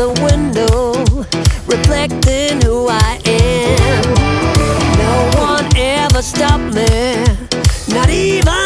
the window, reflecting who I am. No one ever stopped me, not even.